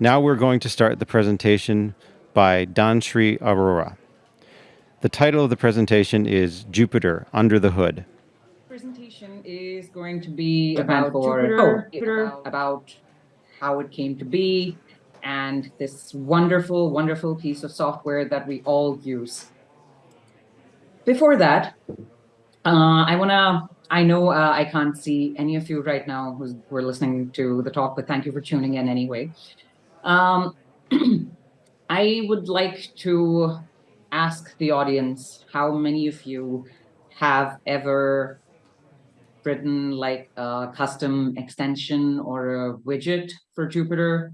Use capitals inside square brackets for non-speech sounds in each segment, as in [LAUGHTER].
Now we're going to start the presentation by Dhanshri Arora. The title of the presentation is Jupyter Under the Hood. Presentation is going to be Japan about for- Jupyter, oh, Jupyter, about how it came to be, and this wonderful, wonderful piece of software that we all use. Before that, uh, I wanna, I know uh, I can't see any of you right now who's, who are listening to the talk, but thank you for tuning in anyway. Um, [CLEARS THROAT] I would like to ask the audience how many of you have ever written like a custom extension or a widget for Jupyter,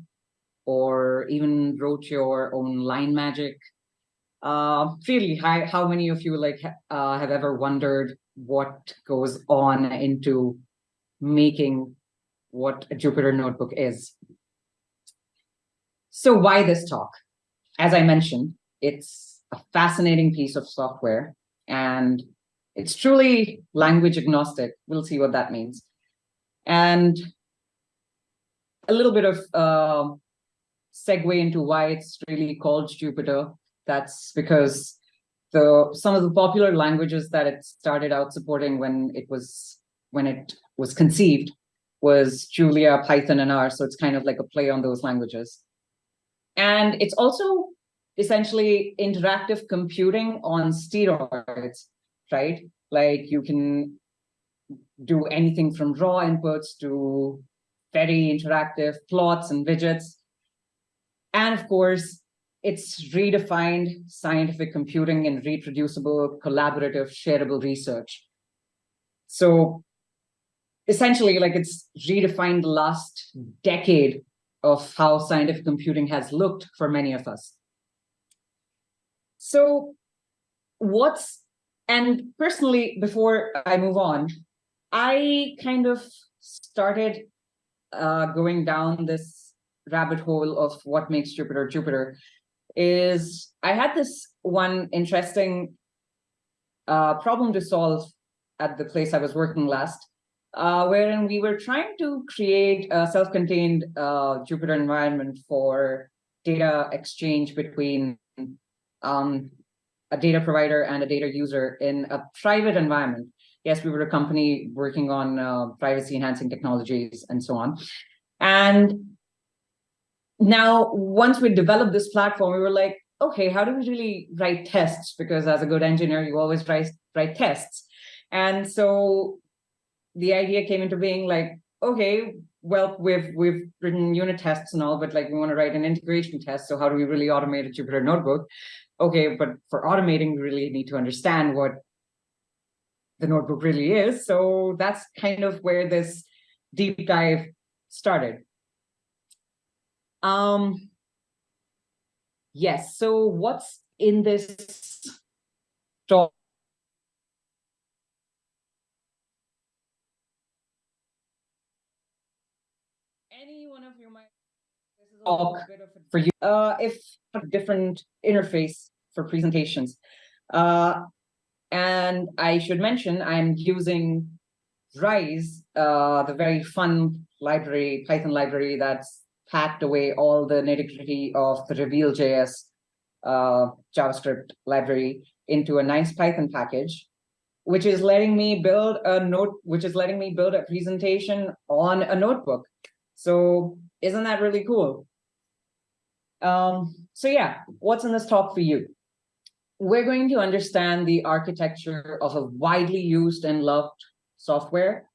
or even wrote your own line magic. Uh, really, how, how many of you like uh, have ever wondered what goes on into making what a Jupyter notebook is? So why this talk? As I mentioned, it's a fascinating piece of software and it's truly language agnostic. We'll see what that means. And a little bit of uh, segue into why it's really called Jupyter. That's because the some of the popular languages that it started out supporting when it was when it was conceived was Julia, Python, and R. So it's kind of like a play on those languages. And it's also essentially interactive computing on steroids, right? Like you can do anything from raw inputs to very interactive plots and widgets. And of course, it's redefined scientific computing and reproducible, collaborative, shareable research. So essentially, like it's redefined the last decade of how scientific computing has looked for many of us. So what's, and personally, before I move on, I kind of started uh, going down this rabbit hole of what makes Jupyter Jupyter is I had this one interesting uh, problem to solve at the place I was working last, uh, wherein we were trying to create a self-contained uh, Jupyter environment for data exchange between um, a data provider and a data user in a private environment. Yes, we were a company working on uh, privacy enhancing technologies and so on. And now, once we developed this platform, we were like, okay, how do we really write tests? Because as a good engineer, you always write, write tests. And so the idea came into being like, okay, well, we've we've written unit tests and all, but like we want to write an integration test. So how do we really automate a Jupyter notebook? Okay, but for automating, we really need to understand what the notebook really is. So that's kind of where this deep dive started. Um, yes, so what's in this talk? Any one of you might a- for you. Uh, if a different interface for presentations. Uh, and I should mention I'm using Rise, uh, the very fun library, Python library that's packed away all the nitty-gritty of the Reveal.js uh, JavaScript library into a nice Python package, which is letting me build a note, which is letting me build a presentation on a notebook. So isn't that really cool? Um, so yeah, what's in this talk for you? We're going to understand the architecture of a widely used and loved software.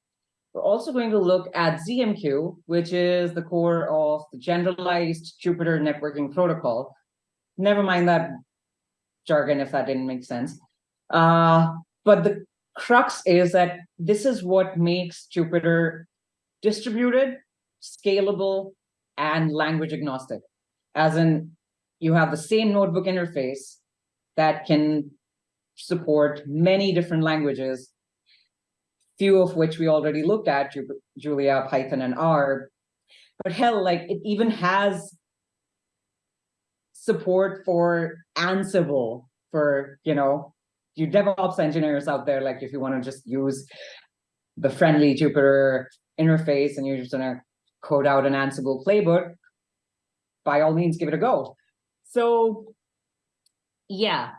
We're also going to look at ZMQ, which is the core of the generalized Jupyter networking protocol. Never mind that jargon if that didn't make sense. Uh, but the crux is that this is what makes Jupyter distributed, scalable, and language agnostic. As in, you have the same notebook interface that can support many different languages few of which we already looked at, Julia, Python, and R. But hell, like it even has support for Ansible for, you know, you DevOps engineers out there, like if you want to just use the friendly Jupyter interface and you're just gonna code out an Ansible playbook, by all means, give it a go. So, yeah.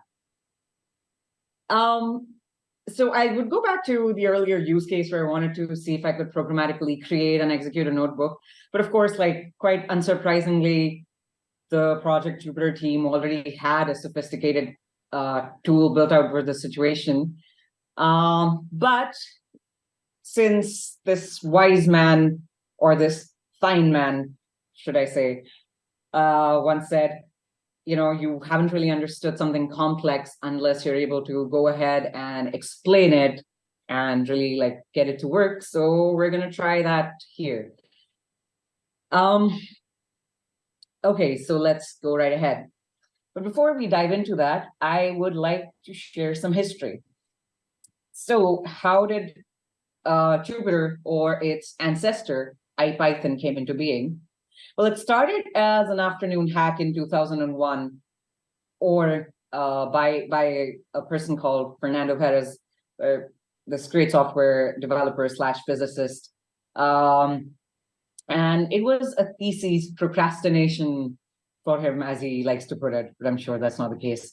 Um, so I would go back to the earlier use case where I wanted to see if I could programmatically create and execute a notebook. But of course, like quite unsurprisingly, the Project Jupyter team already had a sophisticated uh, tool built out for the situation. Um, but since this wise man or this fine man, should I say, uh, once said, you know, you haven't really understood something complex unless you're able to go ahead and explain it and really like get it to work. So we're going to try that here. Um, okay, so let's go right ahead. But before we dive into that, I would like to share some history. So how did uh, Jupyter or its ancestor, IPython, came into being? Well, it started as an afternoon hack in 2001, or uh, by by a person called Fernando Perez, uh, this great software developer slash physicist. Um, and it was a thesis procrastination for him, as he likes to put it, but I'm sure that's not the case.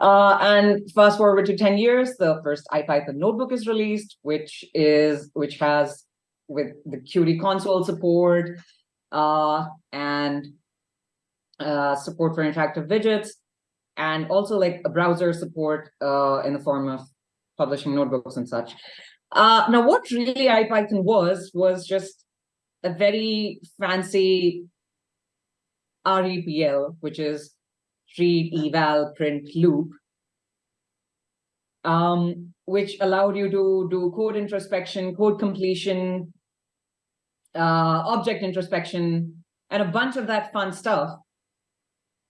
Uh, and fast forward to 10 years, the first IPython notebook is released, which is which has with the Qt console support uh, and uh, support for interactive widgets, and also like a browser support uh, in the form of publishing notebooks and such. Uh, now, what really IPython was, was just a very fancy REPL, which is read, eval, print, loop, um, which allowed you to do code introspection, code completion, uh, object introspection, and a bunch of that fun stuff.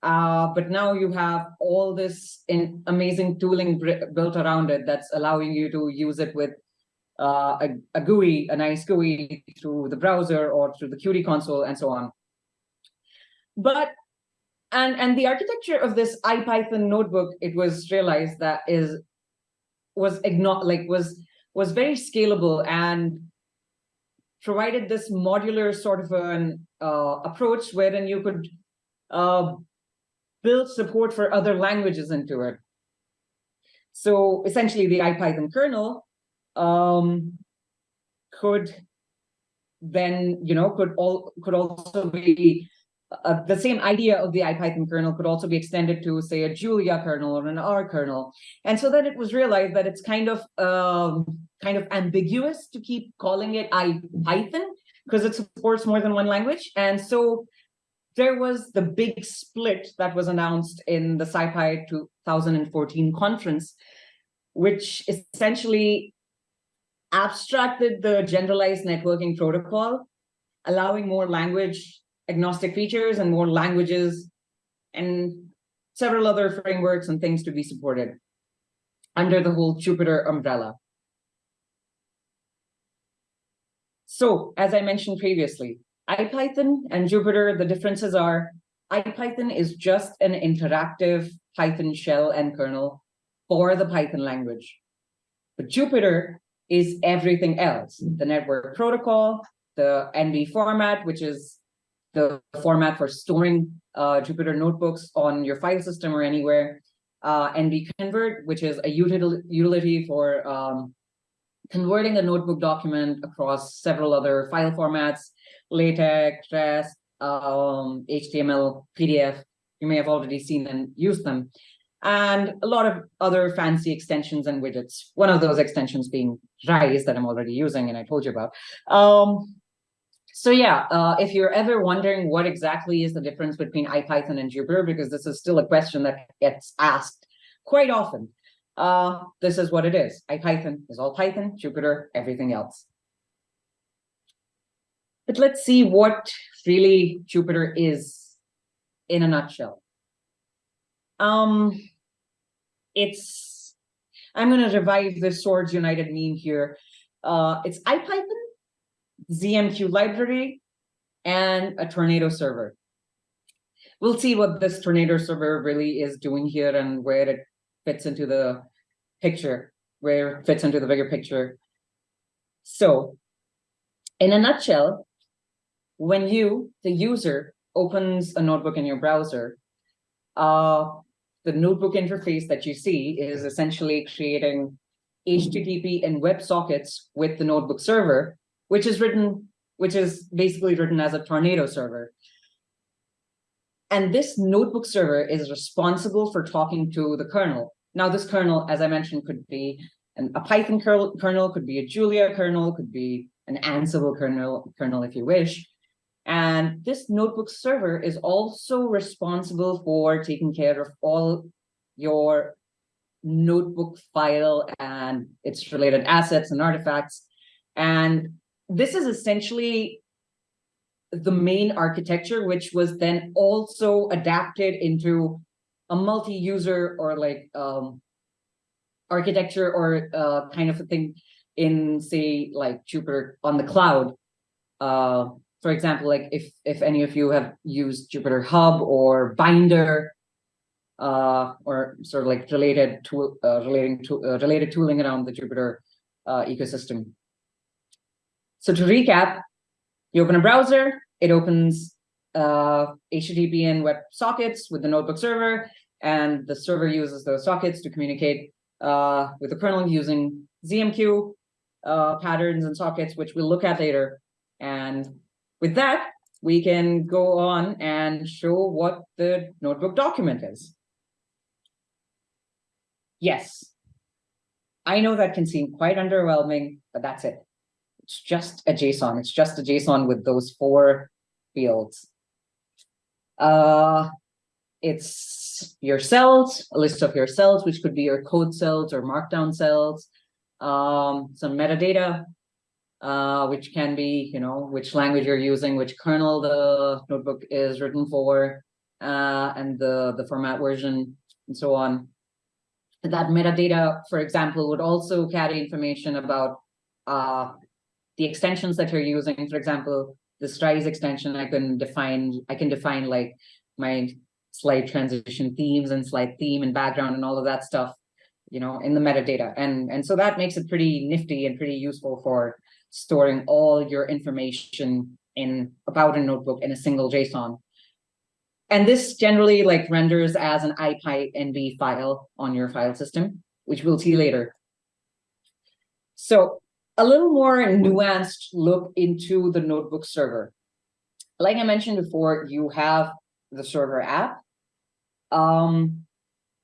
Uh, but now you have all this in amazing tooling built around it that's allowing you to use it with uh, a, a GUI, a nice GUI through the browser or through the Qt console and so on. But and and the architecture of this IPython notebook, it was realized that is was igno like was was very scalable and provided this modular sort of an uh, approach wherein you could uh, build support for other languages into it. So essentially the IPython kernel um, could then, you know, could all could also be uh, the same idea of the IPython kernel could also be extended to, say, a Julia kernel or an R kernel. And so then it was realized that it's kind of um, kind of ambiguous to keep calling it IPython because it supports more than one language. And so there was the big split that was announced in the SciPy 2014 conference, which essentially abstracted the generalized networking protocol, allowing more language agnostic features and more languages and several other frameworks and things to be supported under the whole Jupyter umbrella. So as I mentioned previously, IPython and Jupyter, the differences are IPython is just an interactive Python shell and kernel for the Python language. But Jupyter is everything else, the network protocol, the NB format, which is the format for storing uh, Jupyter notebooks on your file system or anywhere, uh, NB-convert, which is a util utility for um, converting a notebook document across several other file formats, LaTeX, REST, um, HTML, PDF. You may have already seen and used them. And a lot of other fancy extensions and widgets. One of those extensions being Rise that I'm already using and I told you about. Um, so yeah, uh, if you're ever wondering what exactly is the difference between IPython and Jupyter, because this is still a question that gets asked quite often, uh, this is what it is. IPython is all Python, Jupyter, everything else. But let's see what really Jupyter is in a nutshell. Um, it's, I'm going to revive the Swords United meme here. Uh, it's IPython ZMQ library, and a Tornado server. We'll see what this Tornado server really is doing here and where it fits into the picture, where it fits into the bigger picture. So in a nutshell, when you, the user, opens a notebook in your browser, uh, the notebook interface that you see is essentially creating HTTP and WebSockets with the notebook server, which is written, which is basically written as a tornado server. And this notebook server is responsible for talking to the kernel. Now, this kernel, as I mentioned, could be an, a Python kernel, could be a Julia kernel, could be an Ansible kernel, kernel if you wish. And this notebook server is also responsible for taking care of all your notebook file and its related assets and artifacts. And this is essentially the main architecture, which was then also adapted into a multi-user or like um, architecture or uh, kind of a thing in say like Jupyter on the cloud. Uh, for example, like if if any of you have used Jupyter Hub or Binder, uh, or sort of like related to uh, relating to uh, related tooling around the Jupyter uh, ecosystem. So to recap, you open a browser, it opens uh, HTTP and web sockets with the notebook server, and the server uses those sockets to communicate uh, with the kernel using ZMQ uh, patterns and sockets, which we'll look at later. And with that, we can go on and show what the notebook document is. Yes, I know that can seem quite underwhelming, but that's it. It's just a JSON. It's just a JSON with those four fields. Uh, it's your cells, a list of your cells, which could be your code cells or markdown cells, um, some metadata, uh, which can be, you know, which language you're using, which kernel the notebook is written for, uh, and the, the format version, and so on. That metadata, for example, would also carry information about uh, the extensions that you're using. For example, the Rise extension, I can define, I can define like my slide transition themes and slide theme and background and all of that stuff, you know, in the metadata. And, and so that makes it pretty nifty and pretty useful for storing all your information in about a notebook in a single JSON. And this generally like renders as an IPyNB file on your file system, which we'll see later. So a little more nuanced look into the notebook server. Like I mentioned before, you have the server app. Um,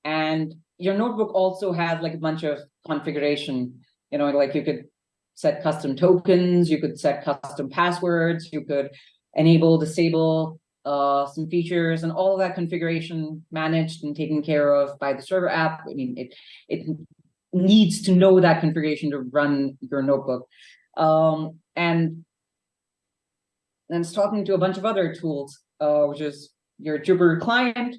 and your notebook also has like a bunch of configuration, you know, like you could set custom tokens, you could set custom passwords, you could enable, disable uh, some features and all of that configuration managed and taken care of by the server app. I mean, it, it needs to know that configuration to run your notebook. Um, and then it's talking to a bunch of other tools, uh, which is your Jupyter client,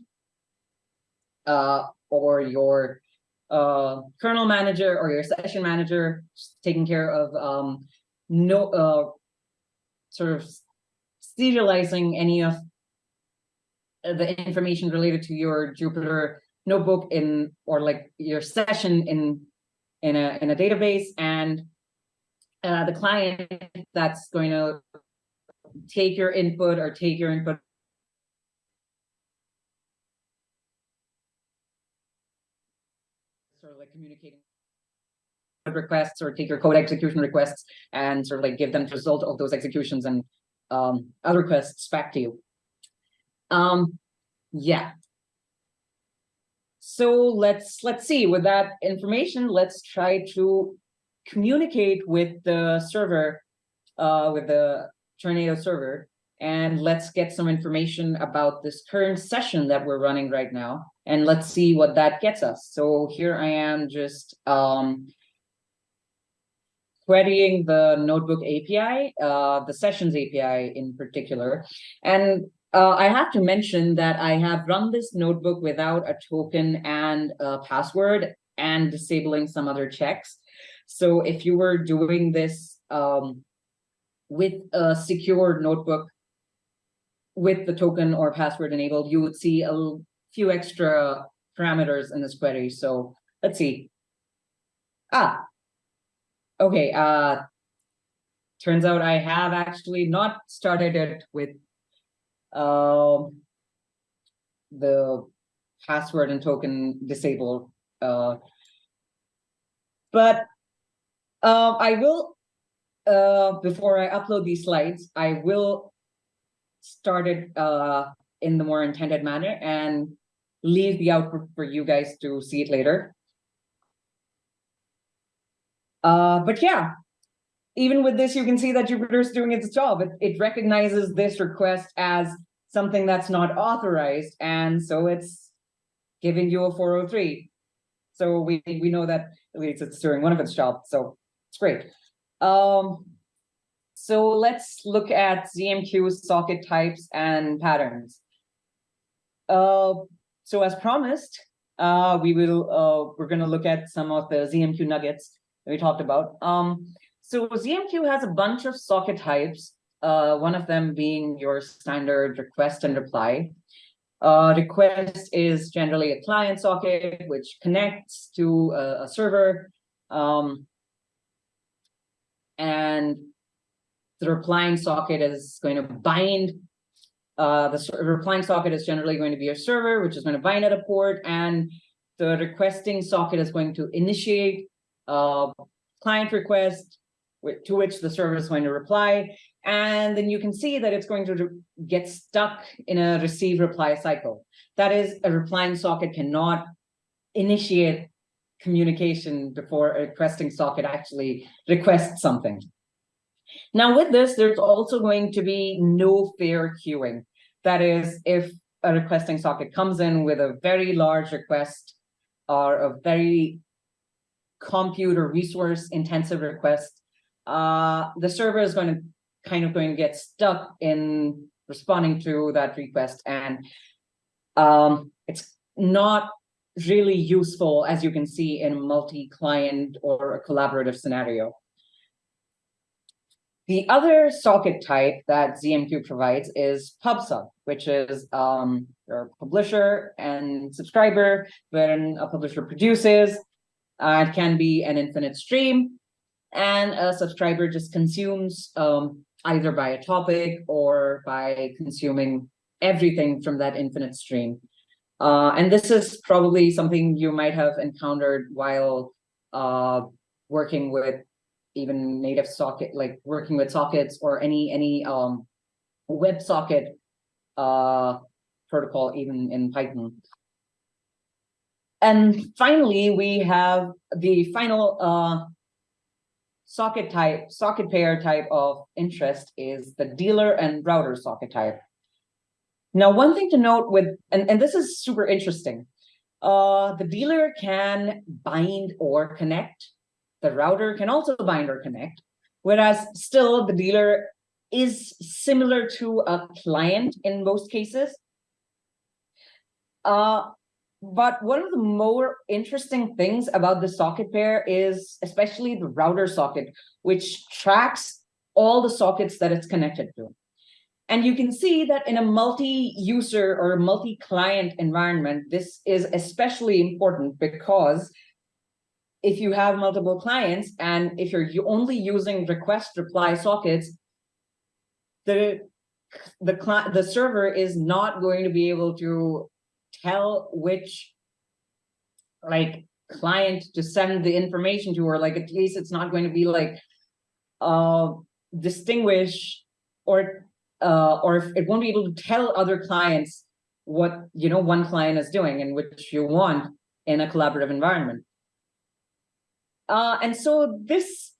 uh, or your uh, kernel manager or your session manager, taking care of um, no uh, sort of serializing any of the information related to your Jupyter notebook in or like your session in in a in a database and uh, the client that's going to take your input or take your input sort of like communicating requests or take your code execution requests and sort of like give them the result of those executions and um, other requests back to you. Um, yeah, so let's let's see with that information, let's try to communicate with the server, uh, with the Tornado server, and let's get some information about this current session that we're running right now, and let's see what that gets us. So here I am just um, querying the notebook API, uh, the sessions API in particular, and uh, I have to mention that I have run this notebook without a token and a password and disabling some other checks. So if you were doing this um, with a secure notebook with the token or password enabled, you would see a few extra parameters in this query. So let's see. Ah, okay. Uh, turns out I have actually not started it with um, the password and token disabled. Uh, but uh, I will, uh, before I upload these slides, I will start it uh, in the more intended manner and leave the output for you guys to see it later. Uh, but yeah, even with this, you can see that Jupyter is doing its job. It, it recognizes this request as something that's not authorized, and so it's giving you a 403. So we we know that at least it's doing one of its jobs, so it's great. Um, so let's look at ZMQ socket types and patterns. Uh, so as promised, uh, we will uh, we're going to look at some of the ZMQ nuggets that we talked about. Um, so ZMQ has a bunch of socket types, uh, one of them being your standard request and reply. Uh, request is generally a client socket, which connects to a, a server. Um, and the replying socket is going to bind. Uh, the replying socket is generally going to be a server, which is going to bind at a port, and the requesting socket is going to initiate a client request to which the server is going to reply. And then you can see that it's going to get stuck in a receive reply cycle. That is, a replying socket cannot initiate communication before a requesting socket actually requests something. Now with this, there's also going to be no fair queuing. That is, if a requesting socket comes in with a very large request or a very compute or resource intensive request, uh, the server is going to kind of going to get stuck in responding to that request. And um, it's not really useful, as you can see in a multi-client or a collaborative scenario. The other socket type that ZMQ provides is PubSub, which is um, your publisher and subscriber. When a publisher produces, uh, it can be an infinite stream, and a subscriber just consumes um, either by a topic or by consuming everything from that infinite stream. Uh, and this is probably something you might have encountered while uh, working with even native socket, like working with sockets or any any um, web socket uh, protocol, even in Python. And finally, we have the final uh, socket type, socket pair type of interest is the dealer and router socket type. Now, one thing to note with, and, and this is super interesting, uh, the dealer can bind or connect the router can also bind or connect, whereas still the dealer is similar to a client in most cases. Uh, but one of the more interesting things about the socket pair is especially the router socket, which tracks all the sockets that it's connected to. And you can see that in a multi-user or multi-client environment, this is especially important because if you have multiple clients and if you're only using request reply sockets, the the client the server is not going to be able to tell which like client to send the information to or like at least it's not going to be like uh distinguish or uh or it won't be able to tell other clients what you know one client is doing and which you want in a collaborative environment. Uh, and so this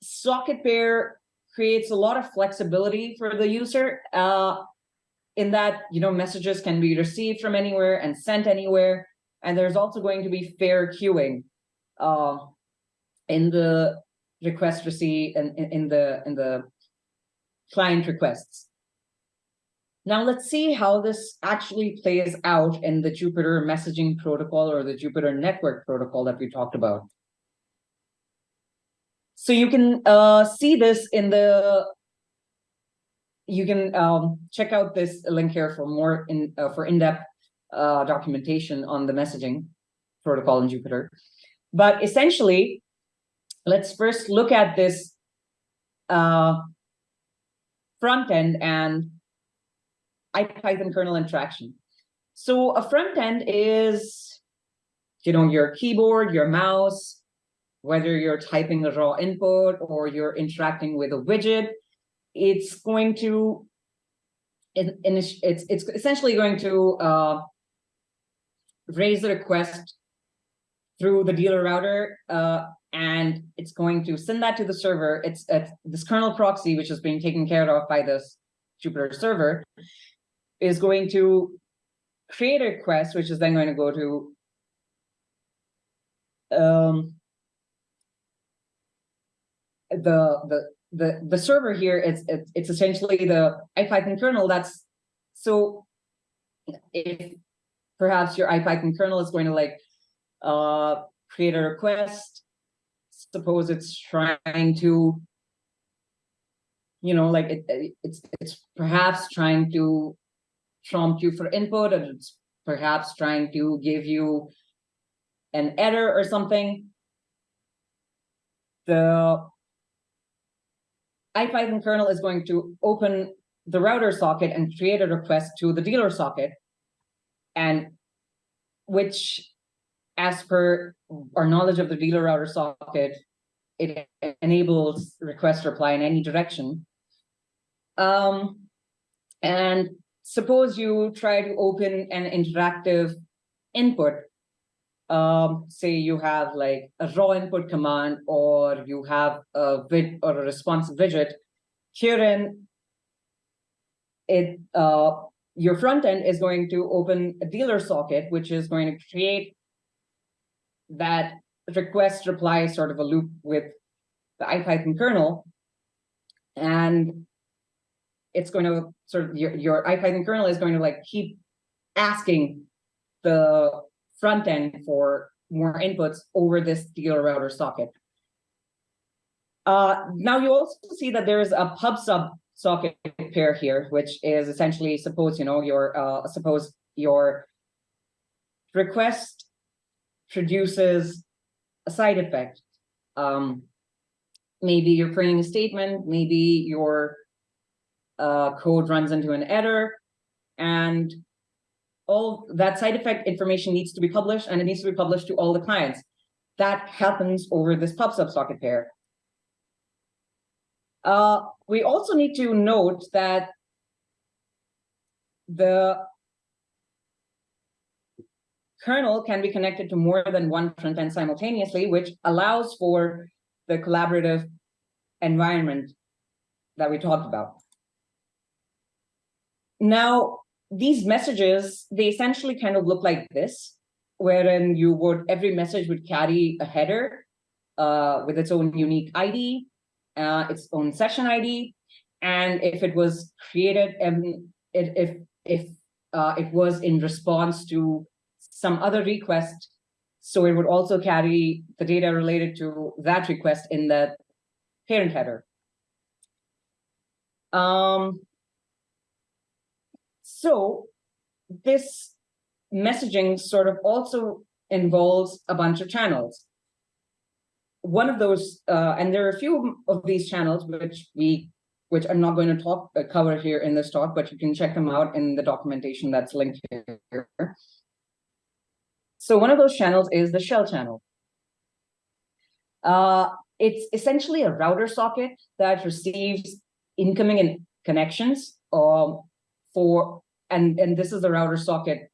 socket pair creates a lot of flexibility for the user uh, in that, you know, messages can be received from anywhere and sent anywhere. And there's also going to be fair queuing uh, in the request receive and in, in the in the client requests. Now let's see how this actually plays out in the Jupyter messaging protocol or the Jupyter network protocol that we talked about. So you can uh, see this in the, you can um, check out this link here for more in uh, for in-depth uh, documentation on the messaging protocol in Jupyter. But essentially, let's first look at this uh, front end and IPython kernel interaction. So a front end is, you know, your keyboard, your mouse, whether you're typing a raw input or you're interacting with a widget, it's going to, it, it's, it's essentially going to uh, raise the request through the dealer router, uh, and it's going to send that to the server. It's, it's this kernel proxy, which is being taken care of by this Jupyter server, is going to create a request, which is then going to go to um, the the the the server here. It's it's it's essentially the IPython kernel. That's so if perhaps your IPython kernel is going to like uh, create a request. Suppose it's trying to, you know, like it, it's it's perhaps trying to prompt you for input, or it's perhaps trying to give you an error or something. The IPython kernel is going to open the router socket and create a request to the dealer socket, and which, as per our knowledge of the dealer router socket, it enables request reply in any direction. Um, and suppose you try to open an interactive input um, say you have like a raw input command or you have a vid or a responsive widget, herein it uh, your front end is going to open a dealer socket, which is going to create that request reply sort of a loop with the IPython kernel. And it's going to sort of your, your IPython kernel is going to like keep asking the front end for more inputs over this dealer router socket. Uh, now you also see that there is a pub sub socket pair here, which is essentially suppose you know your uh, suppose your request produces a side effect. Um, maybe you're printing a statement, maybe your uh, code runs into an error, and all that side effect information needs to be published and it needs to be published to all the clients. That happens over this pub sub socket pair. Uh, we also need to note that the kernel can be connected to more than one front end simultaneously, which allows for the collaborative environment that we talked about. Now, these messages, they essentially kind of look like this, wherein you would, every message would carry a header uh, with its own unique ID, uh, its own session ID. And if it was created, and it, if, if uh, it was in response to some other request, so it would also carry the data related to that request in the parent header. Um, so this messaging sort of also involves a bunch of channels. One of those, uh, and there are a few of these channels which we, which I'm not going to talk uh, cover here in this talk, but you can check them out in the documentation that's linked here. So one of those channels is the shell channel. Uh, it's essentially a router socket that receives incoming connections um, for and, and this is the router socket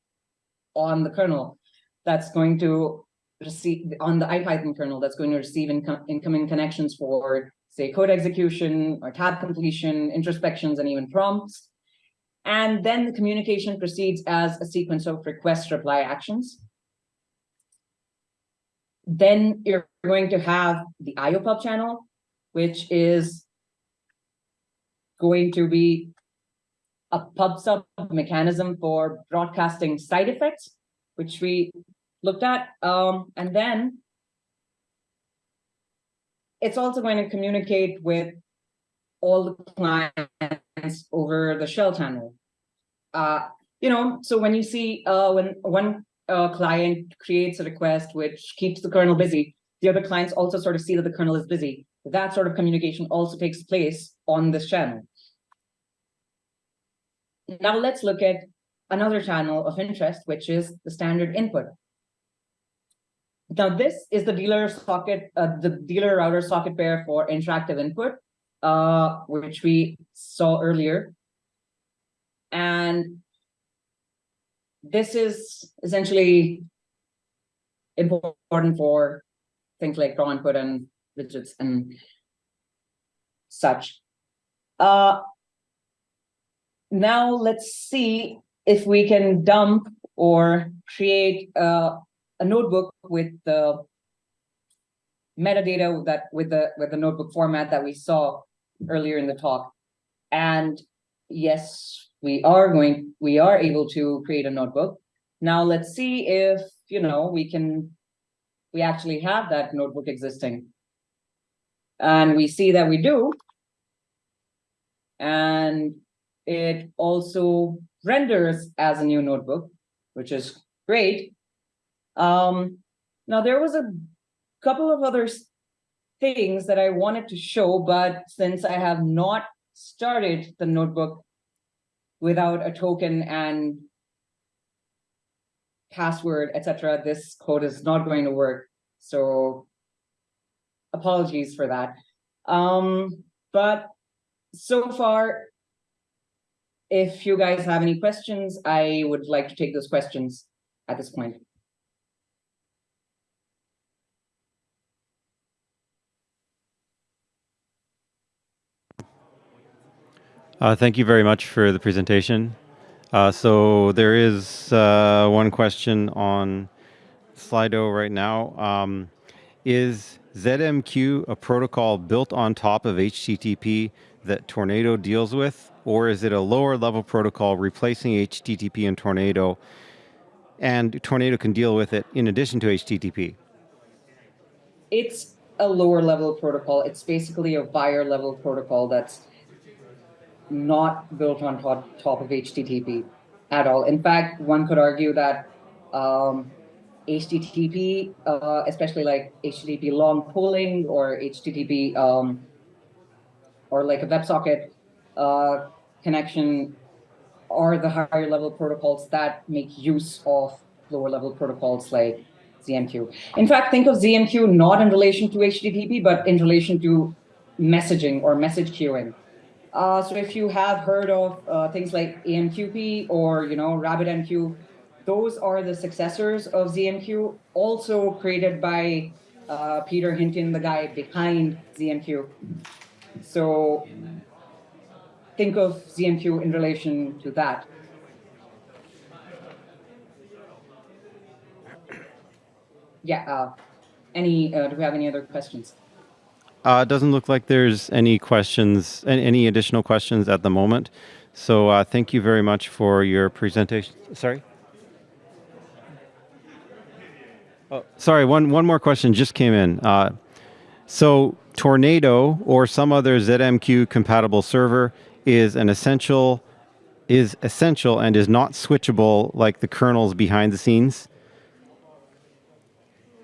on the kernel that's going to receive on the IPython kernel that's going to receive inco incoming connections for say code execution or tab completion, introspections, and even prompts. And then the communication proceeds as a sequence of request reply actions. Then you're going to have the IOPub channel, which is going to be a pub sub mechanism for broadcasting side effects, which we looked at. Um, and then it's also going to communicate with all the clients over the shell channel. Uh, you know, so when you see uh, when one uh, client creates a request which keeps the kernel busy, the other clients also sort of see that the kernel is busy. That sort of communication also takes place on this channel. Now let's look at another channel of interest, which is the standard input. Now, this is the dealer socket, uh, the dealer router socket pair for interactive input, uh, which we saw earlier. And this is essentially important for things like raw input and widgets and such. Uh, now let's see if we can dump or create uh, a notebook with the metadata that with the with the notebook format that we saw earlier in the talk. And yes, we are going, we are able to create a notebook. Now let's see if, you know, we can, we actually have that notebook existing. And we see that we do. And it also renders as a new notebook, which is great. Um, now there was a couple of other things that I wanted to show, but since I have not started the notebook without a token and password, etc., this code is not going to work. So apologies for that. Um, but so far, if you guys have any questions, I would like to take those questions at this point. Uh, thank you very much for the presentation. Uh, so there is uh, one question on Slido right now. Um, is ZMQ a protocol built on top of HTTP that Tornado deals with, or is it a lower level protocol replacing HTTP and Tornado, and Tornado can deal with it in addition to HTTP? It's a lower level protocol. It's basically a wire level protocol that's not built on top, top of HTTP at all. In fact, one could argue that um, HTTP, uh, especially like HTTP long polling or HTTP um, or like a WebSocket uh, connection are the higher level protocols that make use of lower level protocols like ZMQ. In fact, think of ZMQ not in relation to HTTP, but in relation to messaging or message queuing. Uh, so if you have heard of uh, things like AMQP or, you know, RabbitMQ, those are the successors of ZMQ, also created by uh, Pieter Hintjens, the guy behind ZMQ. So think of ZMQ in relation to that. Yeah, uh, any, uh, do we have any other questions? Uh, it doesn't look like there's any questions, any additional questions at the moment. So uh, thank you very much for your presentation. Sorry? Oh, sorry, one, one more question just came in. Uh, so Tornado or some other ZMQ compatible server is an essential is essential and is not switchable like the kernels behind the scenes?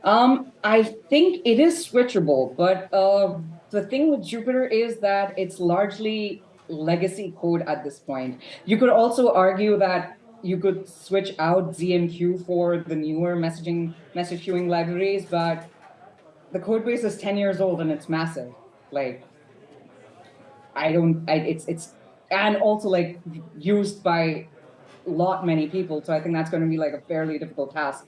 Um, I think it is switchable, but uh, the thing with Jupyter is that it's largely legacy code at this point. You could also argue that you could switch out ZMQ for the newer messaging message queuing libraries, but the code base is 10 years old and it's massive. Like, I don't, I, it's, it's, and also like used by lot many people. So I think that's going to be like a fairly difficult task.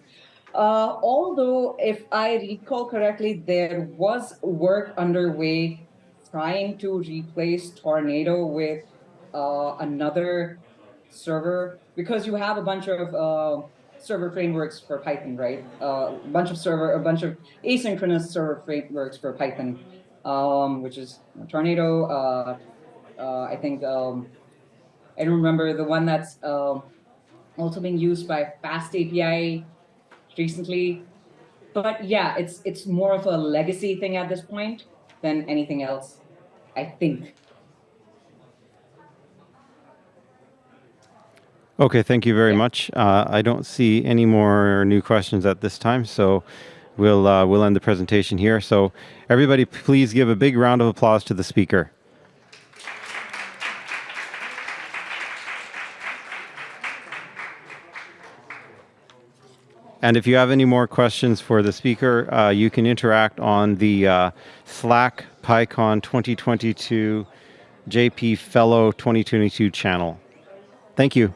Uh, although, if I recall correctly, there was work underway trying to replace Tornado with uh, another server because you have a bunch of uh, server frameworks for Python, right? Uh, a bunch of server, a bunch of asynchronous server frameworks for Python, um, which is Tornado. Uh, I think um, I don't remember the one that's um, also being used by Fast API recently. But yeah, it's it's more of a legacy thing at this point than anything else, I think. Okay, thank you very yeah. much. Uh, I don't see any more new questions at this time, so we'll uh, we'll end the presentation here. So everybody, please give a big round of applause to the speaker. And if you have any more questions for the speaker, uh, you can interact on the uh, Slack PyCon 2022 JP Fellow 2022 channel. Thank you.